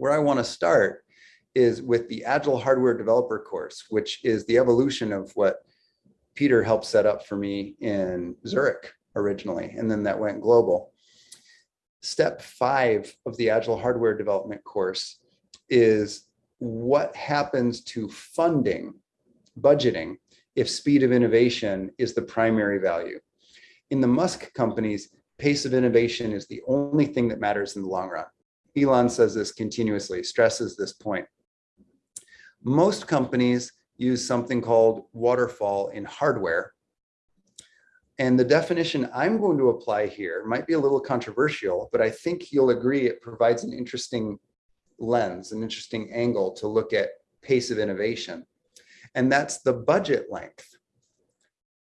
Where I want to start is with the Agile Hardware Developer course, which is the evolution of what Peter helped set up for me in Zurich originally, and then that went global. Step five of the Agile Hardware Development course is what happens to funding, budgeting, if speed of innovation is the primary value. In the Musk companies, pace of innovation is the only thing that matters in the long run. Elon says this continuously, stresses this point. Most companies use something called waterfall in hardware. And the definition I'm going to apply here might be a little controversial, but I think you'll agree it provides an interesting lens, an interesting angle to look at pace of innovation. And that's the budget length.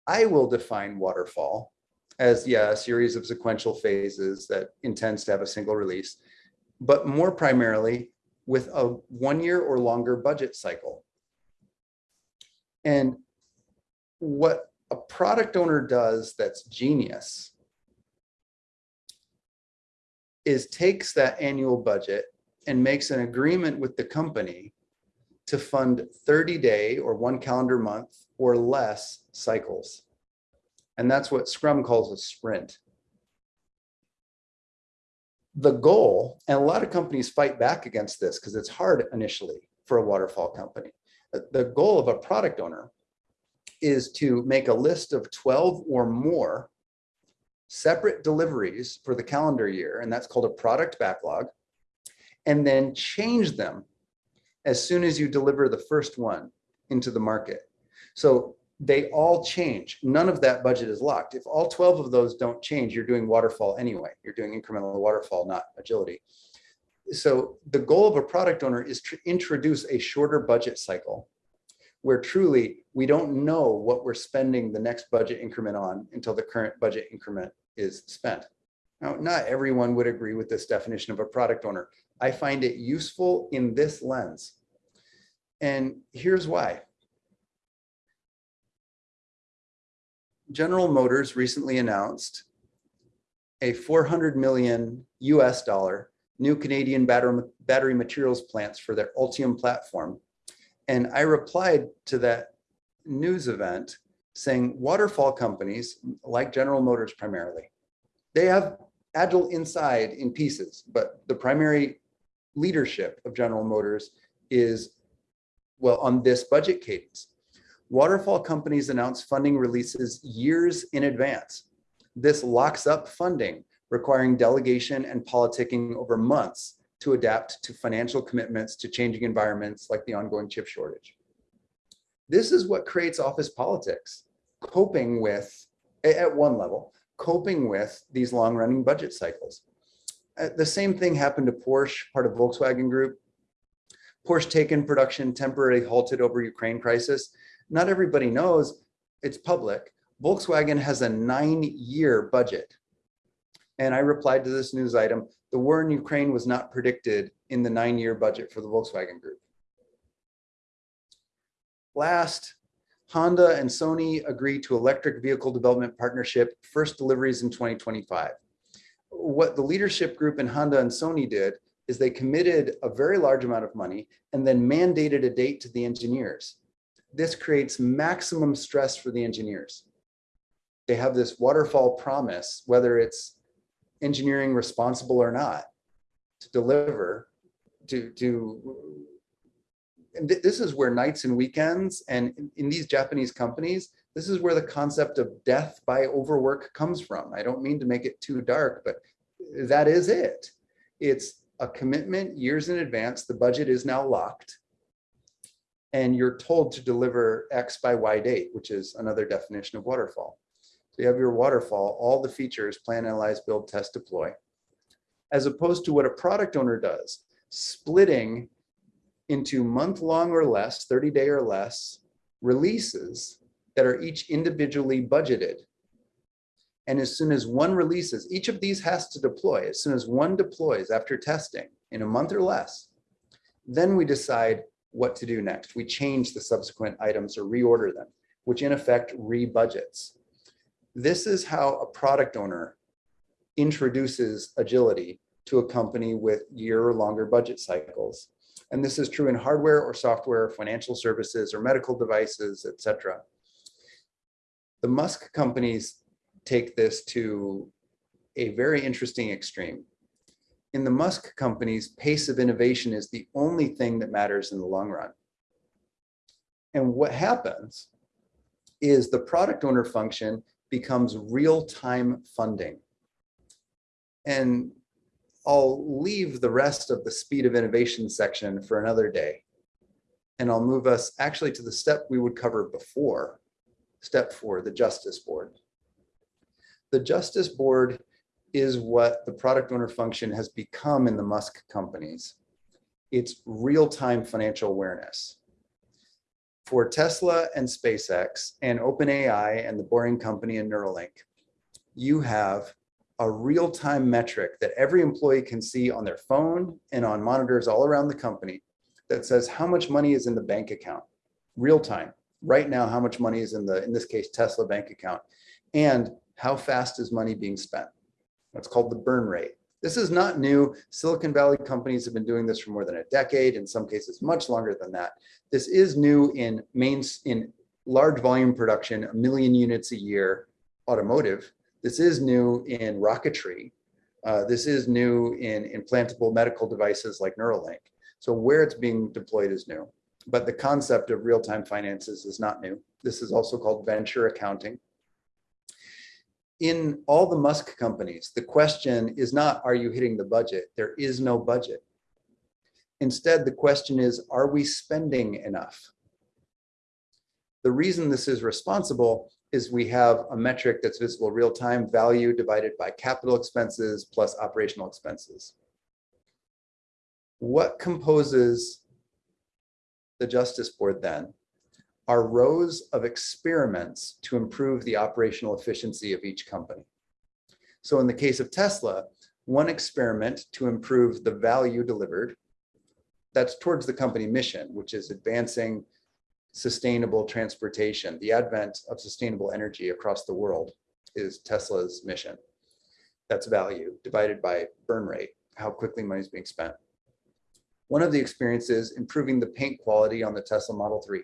I will define waterfall as, yeah, a series of sequential phases that intends to have a single release, but more primarily with a one year or longer budget cycle. And what a product owner does that's genius is takes that annual budget and makes an agreement with the company to fund 30 day or one calendar month or less cycles. And that's what Scrum calls a sprint. The goal, and a lot of companies fight back against this because it's hard initially for a waterfall company. Uh, the goal of a product owner is to make a list of 12 or more separate deliveries for the calendar year, and that's called a product backlog, and then change them as soon as you deliver the first one into the market. So they all change. None of that budget is locked. If all 12 of those don't change, you're doing waterfall anyway. You're doing incremental waterfall, not agility. So the goal of a product owner is to introduce a shorter budget cycle where truly we don't know what we're spending the next budget increment on until the current budget increment is spent. Now, not everyone would agree with this definition of a product owner. I find it useful in this lens. And here's why. General Motors recently announced a 400 million US dollar new Canadian battery, battery materials plants for their Ultium platform. And I replied to that news event saying waterfall companies like General Motors primarily, they have agile inside in pieces, but the primary leadership of General Motors is, well, on this budget cadence. Waterfall companies announce funding releases years in advance. This locks up funding, requiring delegation and politicking over months to adapt to financial commitments to changing environments like the ongoing chip shortage. This is what creates office politics, coping with, at one level, coping with these long running budget cycles. Uh, the same thing happened to Porsche, part of Volkswagen Group. Porsche taken production temporarily halted over Ukraine crisis. Not everybody knows it's public. Volkswagen has a nine year budget. And I replied to this news item, the war in Ukraine was not predicted in the nine year budget for the Volkswagen Group. Last, Honda and Sony agreed to electric vehicle development partnership, first deliveries in 2025. What the leadership group in Honda and Sony did is they committed a very large amount of money and then mandated a date to the engineers. This creates maximum stress for the engineers. They have this waterfall promise, whether it's engineering responsible or not, to deliver, to, to and th this is where nights and weekends and in, in, these Japanese companies, this is where the concept of death by overwork comes from. I don't mean to make it too dark, but that is it. It's a commitment years in advance. The budget is now locked and you're told to deliver X by Y date, which is another definition of waterfall. So you have your waterfall, all the features, plan, analyze, build, test, deploy, as opposed to what a product owner does, splitting into month long or less, 30 day or less releases that are each individually budgeted. And as soon as one releases, each of these has to deploy. As soon as one deploys after testing in a month or less, then we decide what to do next. We change the subsequent items or reorder them, which in effect re-budgets. This is how a product owner introduces agility to a company with year or longer budget cycles. And this is true in hardware or software, financial services or medical devices, et cetera. The Musk companies take this to a very interesting extreme. In the Musk companies, pace of innovation is the only thing that matters in the long run. And what happens is the product owner function becomes real-time funding. And I'll leave the rest of the speed of innovation section for another day. And I'll move us actually to the step we would cover before, step four, the Justice Board. The Justice Board is what the product owner function has become in the Musk companies. It's real-time financial awareness. For Tesla and SpaceX and OpenAI and the Boring Company and Neuralink, you have a real-time metric that every employee can see on their phone and on monitors all around the company that says how much money is in the bank account, real time. Right now, how much money is in the, in this case, Tesla bank account, and how fast is money being spent. That's called the burn rate. This is not new. Silicon Valley companies have been doing this for more than a decade, in some cases much longer than that. This is new in mains in large volume production, a million units a year, automotive, this is new in rocketry. Uh, this is new in implantable medical devices like Neuralink. So where it's being deployed is new. But the concept of real-time finances is not new. This is also called venture accounting. In all the Musk companies, the question is not, are you hitting the budget? There is no budget. Instead, the question is, are we spending enough? The reason this is responsible is we have a metric that's visible real time value divided by capital expenses plus operational expenses. What composes the Justice Board then are rows of experiments to improve the operational efficiency of each company. So in the case of Tesla, one experiment to improve the value delivered, that's towards the company mission, which is advancing sustainable transportation. The advent of sustainable energy across the world is Tesla's mission. That's value divided by burn rate, how quickly money is being spent. One of the experiences improving the paint quality on the Tesla Model 3.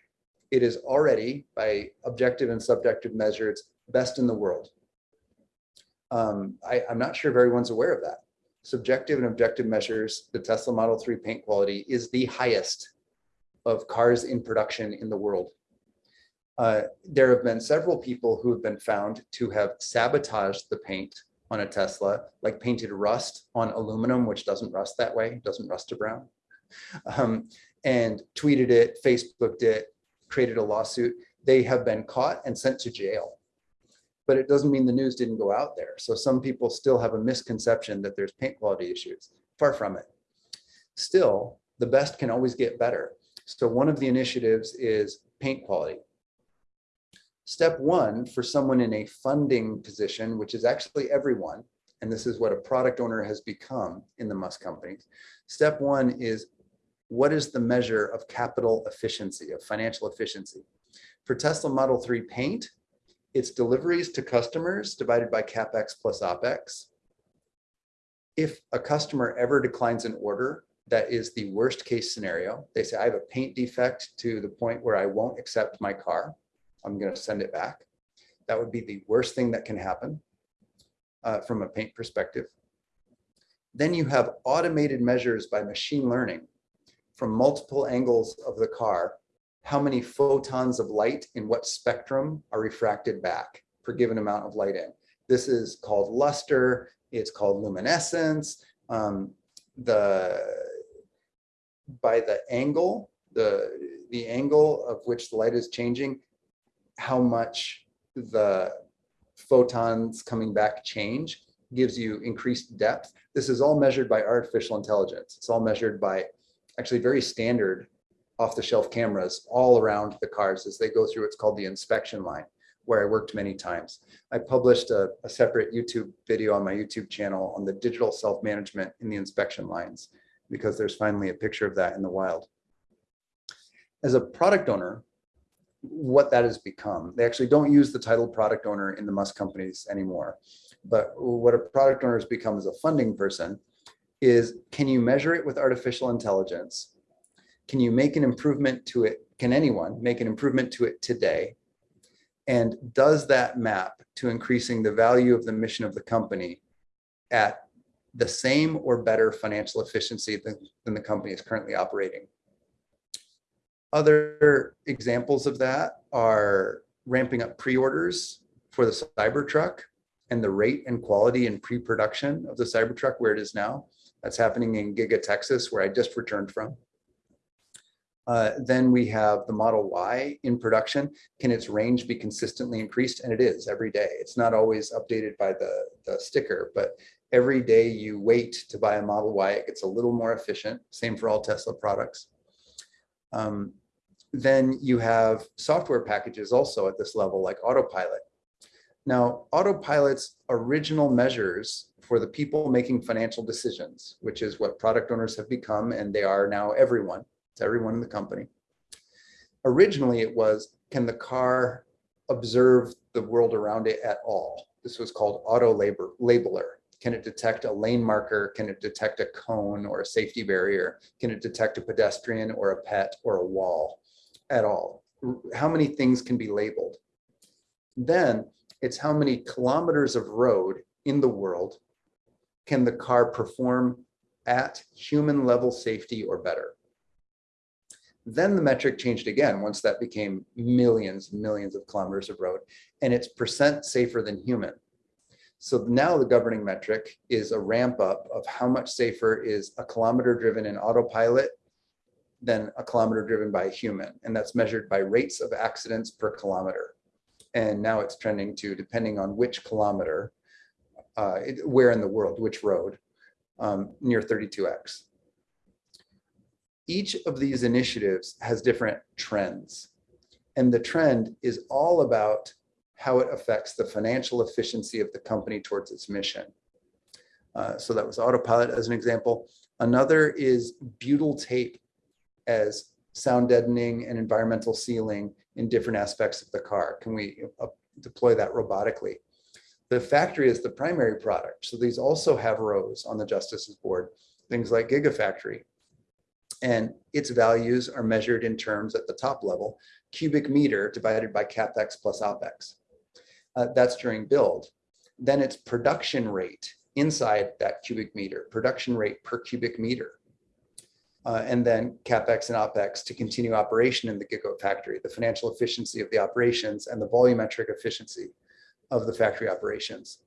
It is already, by objective and subjective measures, best in the world. Um, I, I'm not sure if everyone's aware of that. Subjective and objective measures, the Tesla Model 3 paint quality is the highest of cars in production in the world. Uh, there have been several people who have been found to have sabotaged the paint on a Tesla, like painted rust on aluminum, which doesn't rust that way, doesn't rust to brown, um, and tweeted it, Facebooked it, created a lawsuit. They have been caught and sent to jail. But it doesn't mean the news didn't go out there. So some people still have a misconception that there's paint quality issues. Far from it. Still, the best can always get better. So one of the initiatives is paint quality. Step one for someone in a funding position, which is actually everyone, and this is what a product owner has become in the Musk companies. Step one is what is the measure of capital efficiency, of financial efficiency? For Tesla Model 3 paint, it's deliveries to customers divided by CapEx plus OpEx. If a customer ever declines an order, that is the worst case scenario. They say, I have a paint defect to the point where I won't accept my car. I'm going to send it back. That would be the worst thing that can happen uh, from a paint perspective. Then you have automated measures by machine learning from multiple angles of the car, how many photons of light in what spectrum are refracted back per given amount of light in. This is called luster, it's called luminescence. Um, the by the angle, the, the angle of which the light is changing, how much the photons coming back change gives you increased depth. This is all measured by artificial intelligence. It's all measured by actually very standard off the shelf cameras all around the cars as they go through what's called the inspection line where I worked many times. I published a, a separate YouTube video on my YouTube channel on the digital self-management in the inspection lines because there's finally a picture of that in the wild. As a product owner, what that has become, they actually don't use the title product owner in the Musk companies anymore. But what a product owner has become is a funding person is can you measure it with artificial intelligence? Can you make an improvement to it? Can anyone make an improvement to it today? And does that map to increasing the value of the mission of the company at the same or better financial efficiency than, than the company is currently operating? Other examples of that are ramping up pre-orders for the Cybertruck and the rate and quality and pre-production of the Cybertruck where it is now. That's happening in Giga, Texas, where I just returned from. Uh, then we have the Model Y in production. Can its range be consistently increased? And it is every day. It's not always updated by the, the sticker, but every day you wait to buy a Model Y, it gets a little more efficient. Same for all Tesla products. Um, then you have software packages also at this level, like Autopilot. Now, Autopilot's original measures for the people making financial decisions, which is what product owners have become, and they are now everyone, it's everyone in the company. Originally, it was, can the car observe the world around it at all? This was called auto labor, labeler. Can it detect a lane marker? Can it detect a cone or a safety barrier? Can it detect a pedestrian or a pet or a wall at all? How many things can be labeled? Then it's how many kilometers of road in the world can the car perform at human level safety or better. Then the metric changed again once that became millions, and millions of kilometers of road, and it's percent safer than human. So now the governing metric is a ramp up of how much safer is a kilometer driven in autopilot than a kilometer driven by a human. And that's measured by rates of accidents per kilometer. And now it's trending to, depending on which kilometer, uh, where in the world, which road, um, near 32x. Each of these initiatives has different trends. And the trend is all about how it affects the financial efficiency of the company towards its mission. Uh, so that was autopilot as an example. Another is butyl tape as sound deadening and environmental sealing in different aspects of the car. Can we uh, deploy that robotically? The factory is the primary product. So these also have rows on the justices board, things like Gigafactory. And its values are measured in terms at the top level, cubic meter divided by CapEx plus OpEx uh, that's during build. Then it's production rate inside that cubic meter, production rate per cubic meter. Uh, and then CapEx and OpEx to continue operation in the Gigafactory, the financial efficiency of the operations and the volumetric efficiency of the factory operations.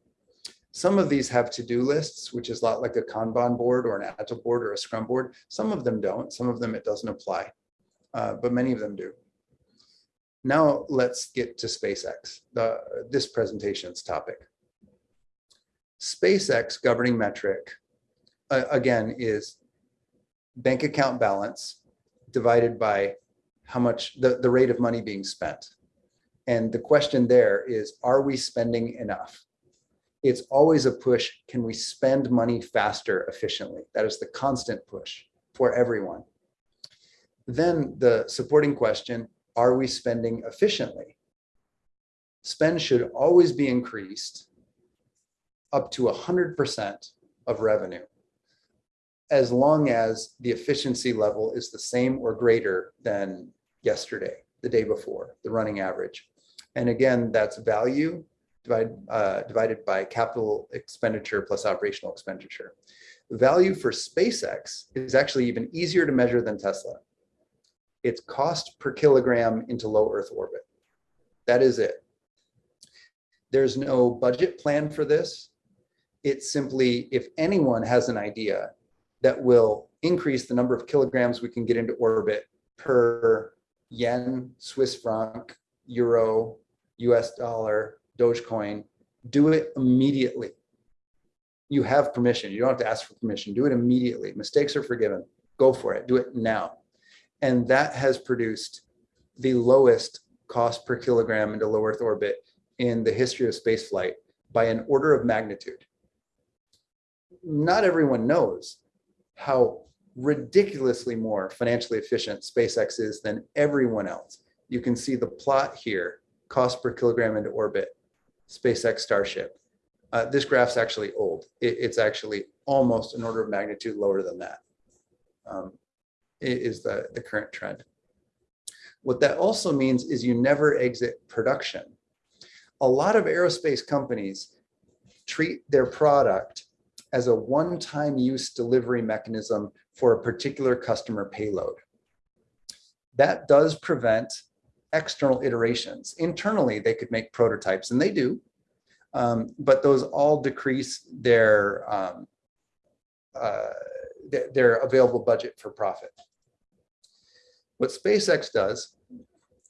Some of these have to-do lists, which is a lot like a Kanban board or an Agile board or a Scrum board. Some of them don't, some of them it doesn't apply, uh, but many of them do. Now let's get to SpaceX, the, this presentation's topic. SpaceX governing metric, uh, again, is bank account balance divided by how much the, the rate of money being spent. And the question there is, are we spending enough? It's always a push, can we spend money faster efficiently? That is the constant push for everyone. Then the supporting question, are we spending efficiently? Spend should always be increased up to 100% of revenue as long as the efficiency level is the same or greater than yesterday, the day before, the running average. And again, that's value divide, uh, divided by capital expenditure plus operational expenditure. Value for SpaceX is actually even easier to measure than Tesla its cost per kilogram into low Earth orbit. That is it. There's no budget plan for this. It's simply, if anyone has an idea that will increase the number of kilograms we can get into orbit per yen, Swiss franc, euro, US dollar, Dogecoin, do it immediately. You have permission. You don't have to ask for permission. Do it immediately. Mistakes are forgiven. Go for it. Do it now. And that has produced the lowest cost per kilogram into low Earth orbit in the history of spaceflight by an order of magnitude. Not everyone knows how ridiculously more financially efficient SpaceX is than everyone else. You can see the plot here, cost per kilogram into orbit, SpaceX Starship. Uh, this graph's actually old. It- it's actually almost an order of magnitude lower than that. Um, is the, the current trend. What that also means is you never exit production. A lot of aerospace companies treat their product as a one-time use delivery mechanism for a particular customer payload. That does prevent external iterations. Internally, they could make prototypes, and they do, um, but those all decrease their um, uh, th- their available budget for profit. What SpaceX does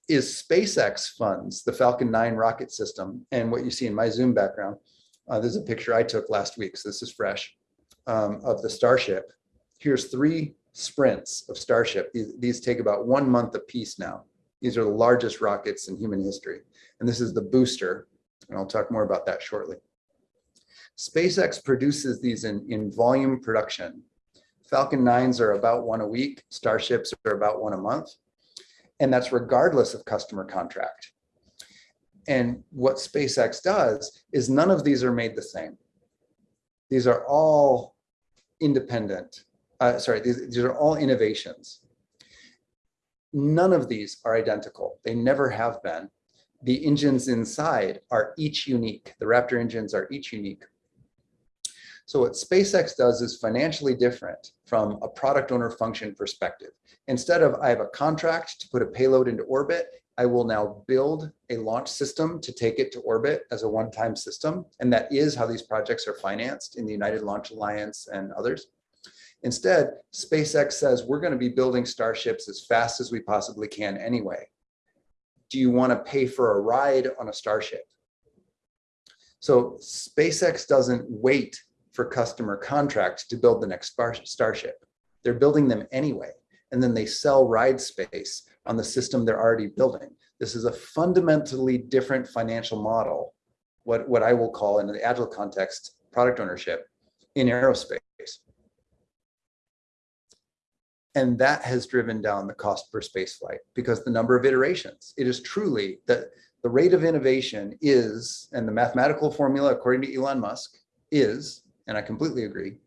is SpaceX funds the Falcon 9 rocket system, and what you see in my Zoom background, uh, there's a picture I took last week, so this is fresh, um, of the Starship. Here's three sprints of Starship. These, these take about one month apiece now. These are the largest rockets in human history. And this is the booster, and I'll talk more about that shortly. SpaceX produces these in, in volume production. Falcon 9s are about one a week, Starships are about one a month. And that's regardless of customer contract. And what SpaceX does is none of these are made the same. These are all independent. Uh, sorry, these, these are all innovations. None of these are identical. They never have been. The engines inside are each unique. The Raptor engines are each unique. So what SpaceX does is financially different from a product owner function perspective. Instead of I have a contract to put a payload into orbit, I will now build a launch system to take it to orbit as a one-time system. And that is how these projects are financed in the United Launch Alliance and others. Instead, SpaceX says we're going to be building starships as fast as we possibly can anyway. Do you want to pay for a ride on a starship? So SpaceX doesn't wait for customer contracts to build the next starship. They're building them anyway, and then they sell ride space on the system they're already building. This is a fundamentally different financial model, what, what I will call in the agile context, product ownership in aerospace. And that has driven down the cost per space flight because the number of iterations, it is truly that the rate of innovation is, and the mathematical formula according to Elon Musk is, and I completely agree,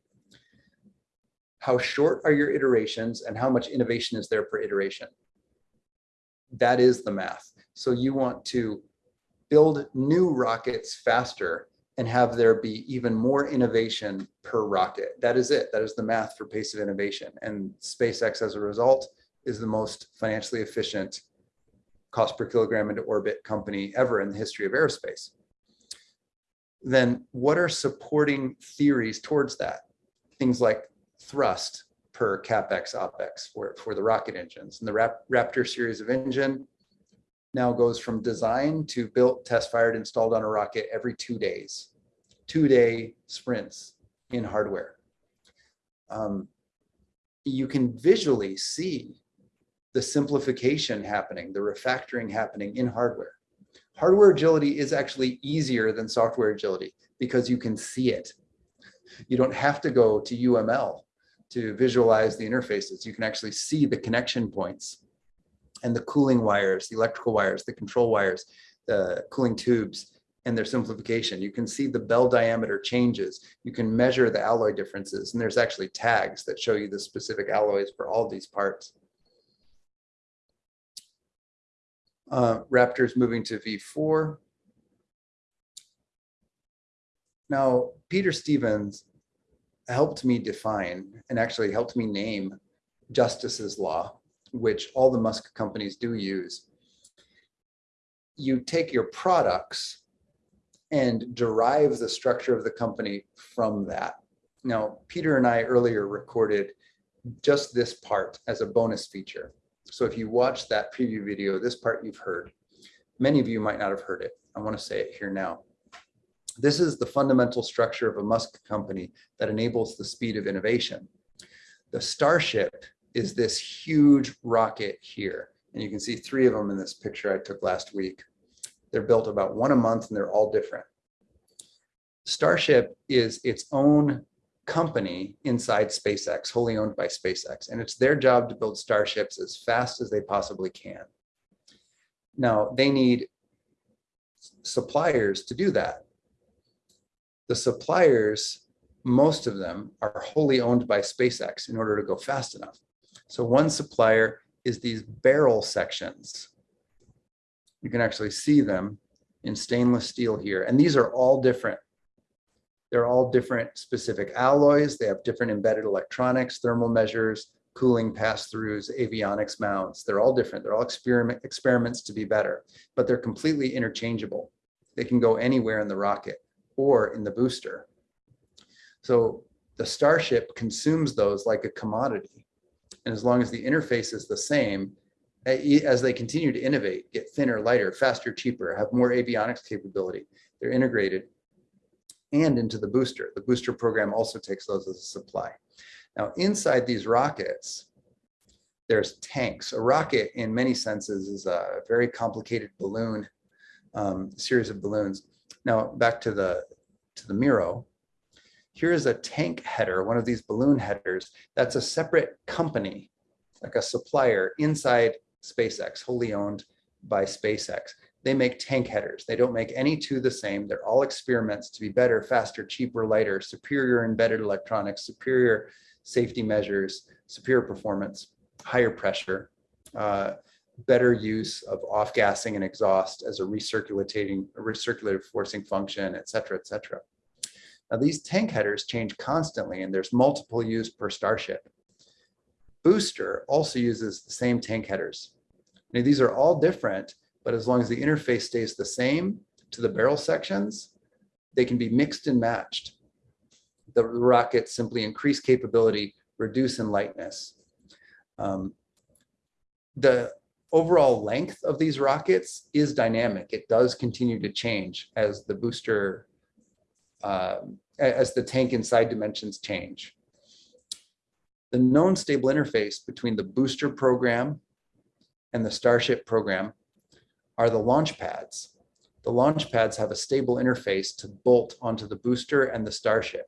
how short are your iterations and how much innovation is there per iteration? That is the math. So you want to build new rockets faster and have there be even more innovation per rocket. That is it. That is the math for pace of innovation. And SpaceX, as a result, is the most financially efficient cost per kilogram into orbit company ever in the history of aerospace. Then what are supporting theories towards that? Things like thrust per capex opex for, for the rocket engines. And the Rap Raptor series of engine now goes from design to built, test fired, installed on a rocket every two days, two day sprints in hardware. Um, you can visually see the simplification happening, the refactoring happening in hardware. Hardware agility is actually easier than software agility because you can see it. You don't have to go to UML to visualize the interfaces. You can actually see the connection points and the cooling wires, the electrical wires, the control wires, the cooling tubes, and their simplification. You can see the bell diameter changes. You can measure the alloy differences, and there's actually tags that show you the specific alloys for all these parts. Uh, Raptor's moving to V4. Now, Peter Stevens helped me define and actually helped me name Justice's Law, which all the Musk companies do use. You take your products and derive the structure of the company from that. Now, Peter and I earlier recorded just this part as a bonus feature. So if you watch that preview video, this part you've heard. Many of you might not have heard it. I want to say it here now. This is the fundamental structure of a Musk company that enables the speed of innovation. The Starship is this huge rocket here. And you can see three of them in this picture I took last week. They're built about one a month and they're all different. Starship is its own company inside SpaceX, wholly owned by SpaceX. And it's their job to build starships as fast as they possibly can. Now, they need suppliers to do that. The suppliers, most of them are wholly owned by SpaceX in order to go fast enough. So one supplier is these barrel sections. You can actually see them in stainless steel here. And these are all different. They're all different specific alloys. They have different embedded electronics, thermal measures, cooling pass-throughs, avionics mounts. They're all different. They're all experiment experiments to be better, but they're completely interchangeable. They can go anywhere in the rocket or in the booster. So the Starship consumes those like a commodity. And as long as the interface is the same, as they continue to innovate, get thinner, lighter, faster, cheaper, have more avionics capability, they're integrated and into the booster. The booster program also takes those as a supply. Now, inside these rockets, there's tanks. A rocket, in many senses, is a very complicated balloon, um, series of balloons. Now, back to the to the Miro. Here is a tank header, one of these balloon headers. That's a separate company, like a supplier inside SpaceX, wholly owned by SpaceX. They make tank headers. They don't make any two the same. They're all experiments to be better, faster, cheaper, lighter, superior embedded electronics, superior safety measures, superior performance, higher pressure, uh, better use of off-gassing and exhaust as a recirculating, a recirculative forcing function, et cetera, et cetera. Now these tank headers change constantly and there's multiple use per Starship. Booster also uses the same tank headers. Now, these are all different, but as long as the interface stays the same to the barrel sections, they can be mixed and matched the rockets simply increase capability, reduce in lightness. Um, the overall length of these rockets is dynamic. It does continue to change as the booster, uh, as the tank inside dimensions change. The known stable interface between the booster program and the Starship program are the launch pads. The launch pads have a stable interface to bolt onto the booster and the Starship.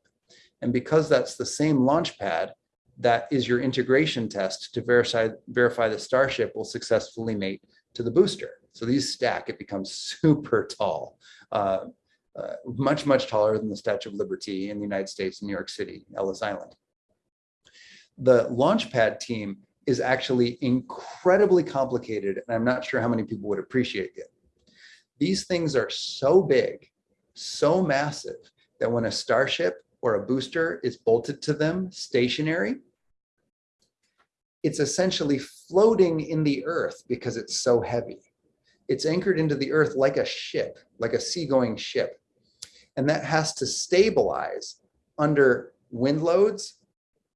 And because that's the same launch pad, that is your integration test to verify, verify the Starship will successfully mate to the booster. So these stack, it becomes super tall, uh, uh, much, much taller than the Statue of Liberty in the United States, in New York City, Ellis Island. The Launchpad team is actually incredibly complicated, and I'm not sure how many people would appreciate it. These things are so big, so massive, that when a Starship or a booster is bolted to them stationary, it's essentially floating in the earth because it's so heavy. It's anchored into the earth like a ship, like a seagoing ship. And that has to stabilize under wind loads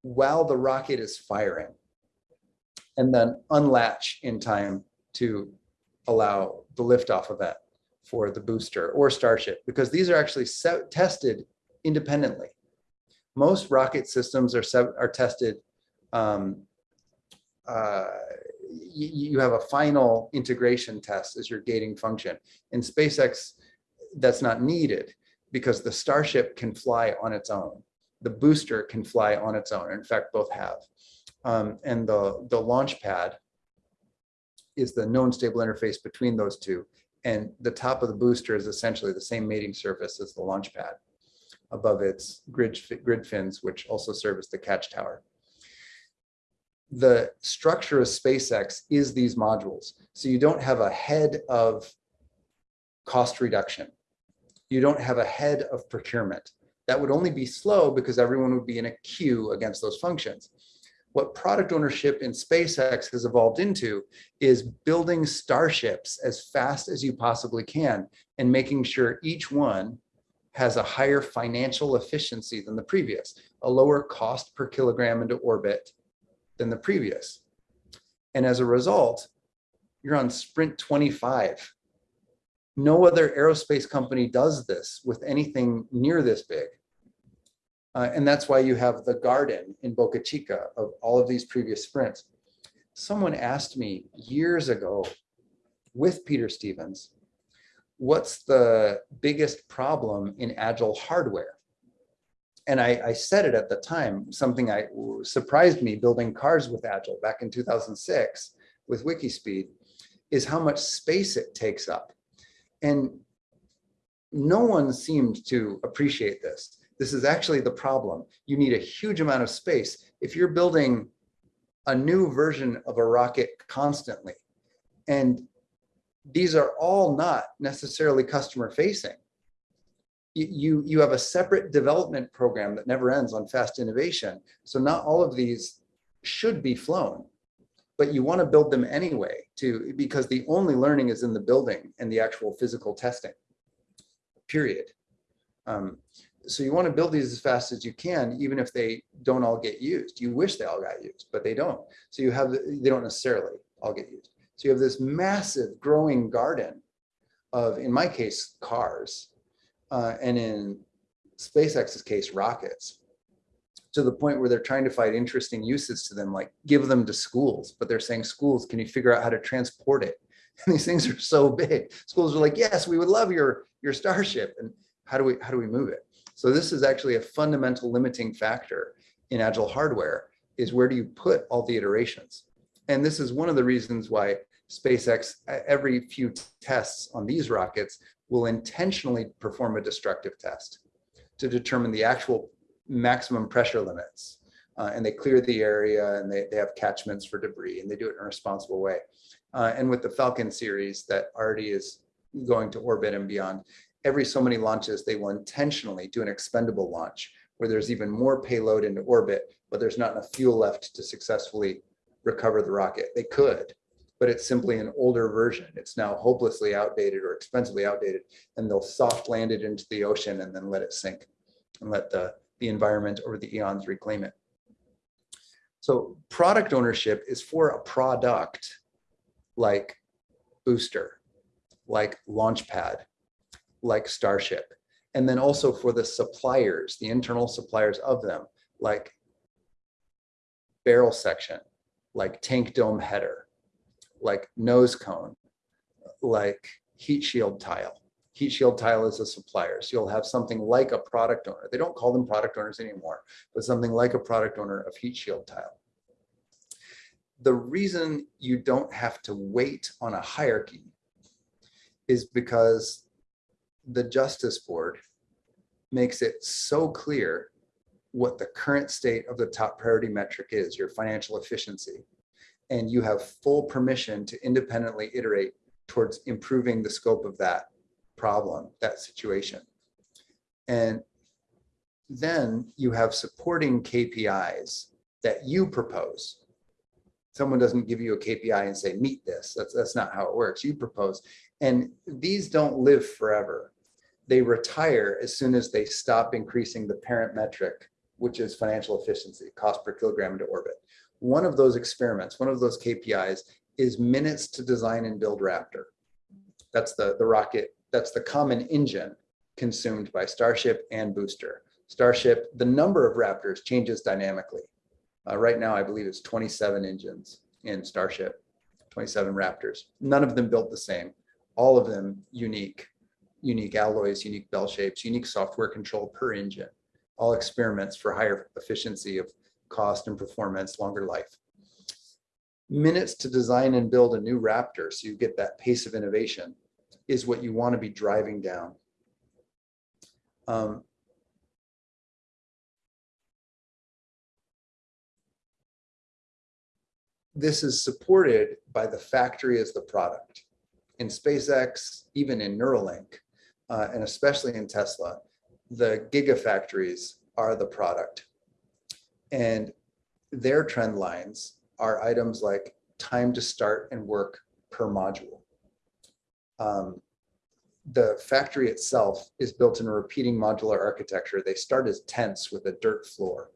while the rocket is firing and then unlatch in time to allow the liftoff event for the booster or Starship because these are actually tested independently. Most rocket systems are, are tested, um, uh, you have a final integration test as your gating function. In SpaceX, that's not needed because the Starship can fly on its own. The booster can fly on its own. In fact, both have. Um, and the, the launch pad is the known stable interface between those two. And the top of the booster is essentially the same mating surface as the launch pad above its grid, grid fins, which also serve as the catch tower. The structure of SpaceX is these modules. So you don't have a head of cost reduction. You don't have a head of procurement. That would only be slow because everyone would be in a queue against those functions. What product ownership in SpaceX has evolved into is building starships as fast as you possibly can and making sure each one has a higher financial efficiency than the previous, a lower cost per kilogram into orbit than the previous. And as a result, you're on sprint 25. No other aerospace company does this with anything near this big. Uh, and that's why you have the garden in Boca Chica of all of these previous sprints. Someone asked me years ago with Peter Stevens, what's the biggest problem in agile hardware? And I, I, said it at the time, something I surprised me building cars with Agile back in 2006 with Wikispeed is how much space it takes up. And no one seemed to appreciate this. This is actually the problem. You need a huge amount of space. If you're building a new version of a rocket constantly, and these are all not necessarily customer facing. You, you, you have a separate development program that never ends on fast innovation. So not all of these should be flown, but you want to build them anyway to because the only learning is in the building and the actual physical testing, period. Um, so you want to build these as fast as you can, even if they don't all get used. You wish they all got used, but they don't. So you have, they don't necessarily all get used. So you have this massive growing garden of, in my case, cars, uh, and in SpaceX's case, rockets, to the point where they're trying to find interesting uses to them, like give them to schools, but they're saying schools, can you figure out how to transport it? And these things are so big. Schools are like, yes, we would love your, your Starship. And how do we, how do we move it? So this is actually a fundamental limiting factor in agile hardware is where do you put all the iterations? And this is one of the reasons why SpaceX, every few tests on these rockets will intentionally perform a destructive test to determine the actual maximum pressure limits. Uh, and they clear the area and they, they have catchments for debris and they do it in a responsible way. Uh, and with the Falcon series that already is going to orbit and beyond, every so many launches, they will intentionally do an expendable launch where there's even more payload into orbit, but there's not enough fuel left to successfully recover the rocket. They could, but it's simply an older version. It's now hopelessly outdated or expensively outdated, and they'll soft land it into the ocean and then let it sink and let the, the environment over the eons reclaim it. So product ownership is for a product like Booster, like Launchpad, like Starship, and then also for the suppliers, the internal suppliers of them, like barrel section, like tank dome header, like nose cone, like heat shield tile. Heat shield tile is a supplier. So you'll have something like a product owner. They don't call them product owners anymore, but something like a product owner of heat shield tile. The reason you don't have to wait on a hierarchy is because the Justice Board makes it so clear what the current state of the top priority metric is, your financial efficiency. And you have full permission to independently iterate towards improving the scope of that problem, that situation. And then you have supporting KPIs that you propose. Someone doesn't give you a KPI and say, meet this. That's, that's not how it works. You propose. And these don't live forever. They retire as soon as they stop increasing the parent metric which is financial efficiency, cost per kilogram into orbit. One of those experiments, one of those KPIs is minutes to design and build Raptor. That's the, the rocket, that's the common engine consumed by Starship and Booster. Starship, the number of Raptors changes dynamically. Uh, right now, I believe it's 27 engines in Starship, 27 Raptors. None of them built the same, all of them unique, unique alloys, unique bell shapes, unique software control per engine all experiments for higher efficiency of cost and performance, longer life. Minutes to design and build a new Raptor so you get that pace of innovation is what you want to be driving down. Um, this is supported by the factory as the product. In SpaceX, even in Neuralink, uh, and especially in Tesla, the gigafactories are the product. And their trend lines are items like time to start and work per module. Um, the factory itself is built in a repeating modular architecture. They start as tents with a dirt floor.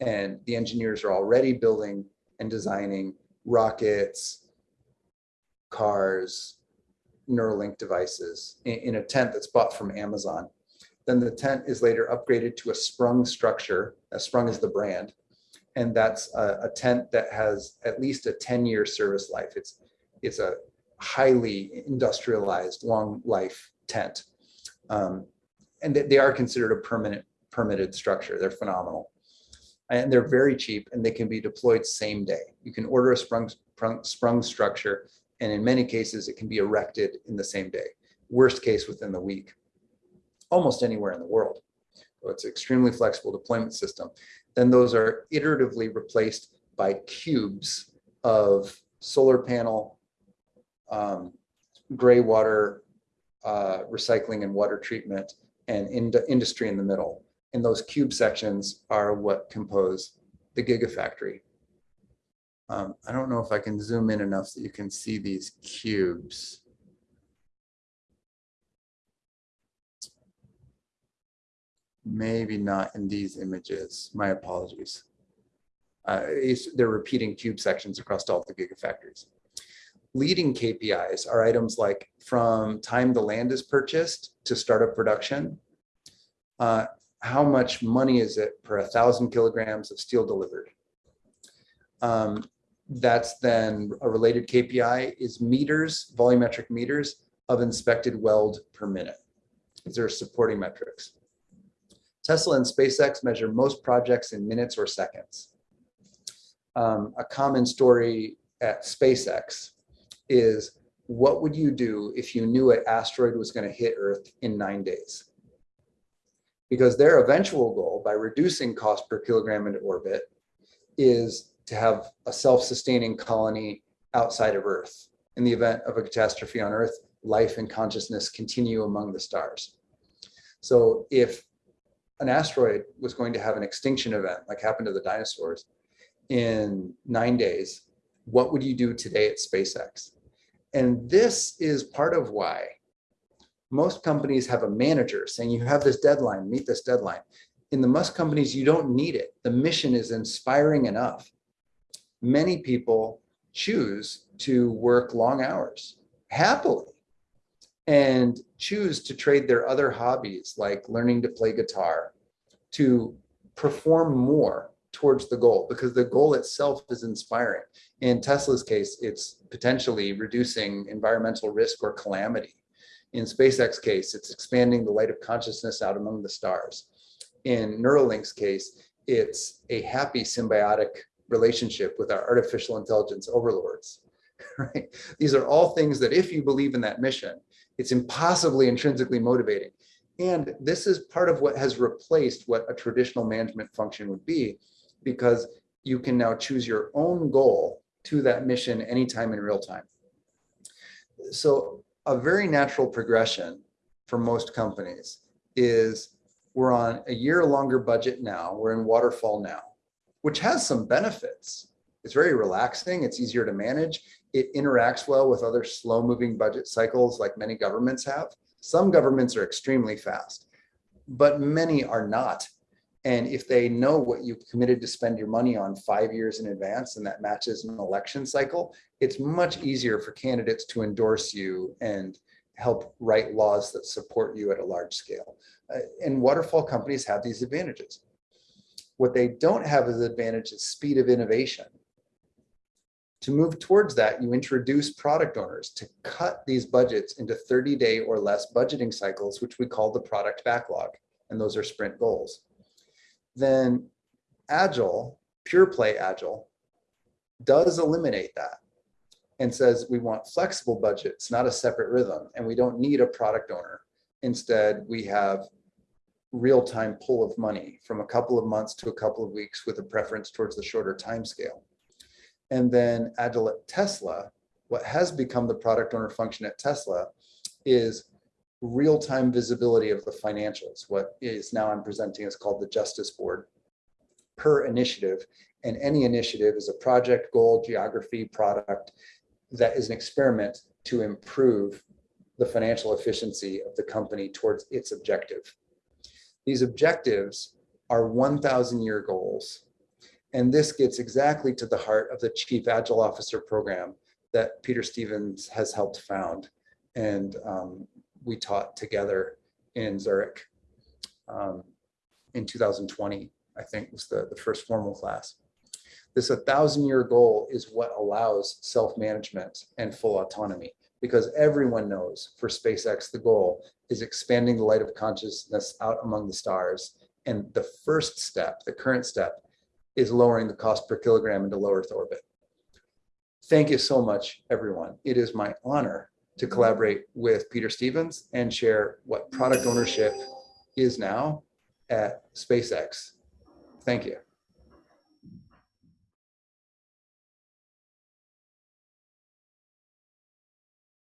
And the engineers are already building and designing rockets, cars, Neuralink devices in, in a tent that's bought from Amazon. Then the tent is later upgraded to a sprung structure. A sprung is the brand. And that's a, a tent that has at least a 10 year service life. It's, it's a highly industrialized long life tent. Um, and they, they are considered a permanent permitted structure. They're phenomenal. And they're very cheap and they can be deployed same day. You can order a sprung, sprung, sprung structure and in many cases it can be erected in the same day. Worst case within the week. almost anywhere in the world. So it's an extremely flexible deployment system. Then those are iteratively replaced by cubes of solar panel, um, gray water, uh, recycling and water treatment, and ind industry in the middle. And those cube sections are what compose the gigafactory. Um, I don't know if I can zoom in enough so you can see these cubes. Maybe not in these images. My apologies. Uh, they're repeating cube sections across all the gigafactories. Leading KPIs are items like from time the land is purchased to start of production. Uh, how much money is it per a thousand kilograms of steel delivered? Um, that's then a related KPI is meters, volumetric meters of inspected weld per minute. These are supporting metrics. Tesla and SpaceX measure most projects in minutes or seconds. Um, a common story at SpaceX is what would you do if you knew an asteroid was going to hit Earth in nine days? Because their eventual goal by reducing cost per kilogram into orbit is to have a self-sustaining colony outside of Earth. In the event of a catastrophe on Earth, life and consciousness continue among the stars. So if an asteroid was going to have an extinction event, like happened to the dinosaurs, in nine days, what would you do today at SpaceX? And this is part of why most companies have a manager saying you have this deadline, meet this deadline. In the Musk companies, you don't need it. The mission is inspiring enough. Many people choose to work long hours happily and choose to trade their other hobbies like learning to play guitar to perform more towards the goal because the goal itself is inspiring. In Tesla's case, it's potentially reducing environmental risk or calamity. In SpaceX case, it's expanding the light of consciousness out among the stars. In Neuralink's case, it's a happy symbiotic relationship with our artificial intelligence overlords. Right? These are all things that if you believe in that mission, it's impossibly intrinsically motivating. And this is part of what has replaced what a traditional management function would be, because you can now choose your own goal to that mission anytime in real time. So a very natural progression for most companies is we're on a year longer budget now, we're in waterfall now, which has some benefits. It's very relaxing, it's easier to manage, it interacts well with other slow moving budget cycles like many governments have. Some governments are extremely fast, but many are not. And if they know what you've committed to spend your money on five years in advance and that matches an election cycle, it's much easier for candidates to endorse you and help write laws that support you at a large scale. Uh, and waterfall companies have these advantages. What they don't have as advantage is speed of innovation. To move towards that, you introduce product owners to cut these budgets into 30 day or less budgeting cycles, which we call the product backlog. And those are sprint goals. Then Agile, pure play Agile, does eliminate that and says we want flexible budgets, not a separate rhythm, and we don't need a product owner. Instead, we have real-time pull of money from a couple of months to a couple of weeks with a preference towards the shorter time scale. And then Agile at Tesla, what has become the product owner function at Tesla is real-time visibility of the financials. What is now I'm presenting is called the Justice Board per initiative. And any initiative is a project, goal, geography, product that is an experiment to improve the financial efficiency of the company towards its objective. These objectives are 1,000 year goals. And this gets exactly to the heart of the Chief Agile Officer program that Peter Stevens has helped found. And um, we taught together in Zurich um, in 2020, I think was the, the first formal class. This 1,000 year goal is what allows self-management and full autonomy because everyone knows for SpaceX, the goal is expanding the light of consciousness out among the stars. And the first step, the current step, is lowering the cost per kilogram into low Earth orbit. Thank you so much, everyone. It is my honor to collaborate with Peter Stevens and share what product ownership is now at SpaceX. Thank you.